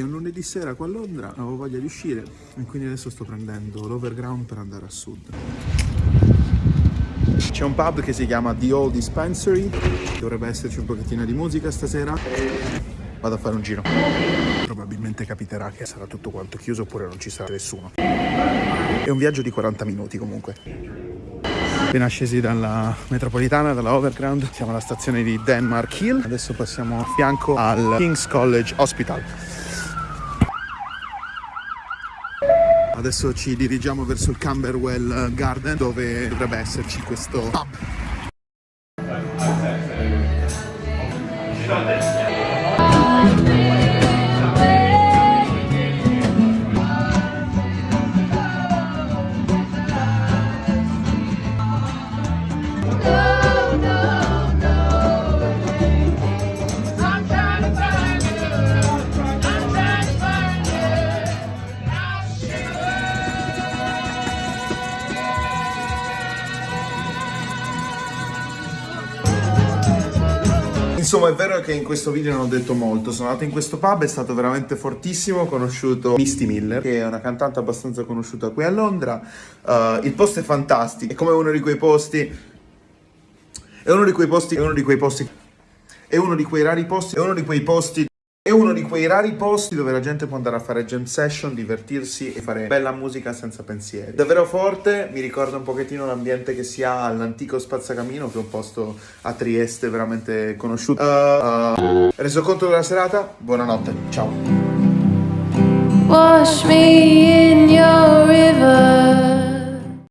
lunedì sera qua a Londra, avevo voglia di uscire e quindi adesso sto prendendo l'overground per andare a sud. C'è un pub che si chiama The Old Dispensary, dovrebbe esserci un pochettino di musica stasera. Vado a fare un giro. Probabilmente capiterà che sarà tutto quanto chiuso oppure non ci sarà nessuno. È un viaggio di 40 minuti comunque. Appena scesi dalla metropolitana, dalla overground, siamo alla stazione di Denmark Hill. Adesso passiamo a fianco al King's College Hospital. Adesso ci dirigiamo verso il Camberwell Garden dove dovrebbe esserci questo pub. Insomma, è vero che in questo video non ho detto molto. Sono andato in questo pub, è stato veramente fortissimo. Ho conosciuto Misty Miller, che è una cantante abbastanza conosciuta qui a Londra. Uh, il posto è fantastico, è come uno di quei posti. È uno di quei posti. È uno di quei posti. È uno di quei rari posti. È uno di quei posti. È uno di quei rari posti dove la gente può andare a fare jam session, divertirsi e fare bella musica senza pensieri. Davvero forte, mi ricorda un pochettino l'ambiente che si ha all'antico Spazzacamino, che è un posto a Trieste veramente conosciuto. Uh, uh, reso conto della serata? Buonanotte, ciao.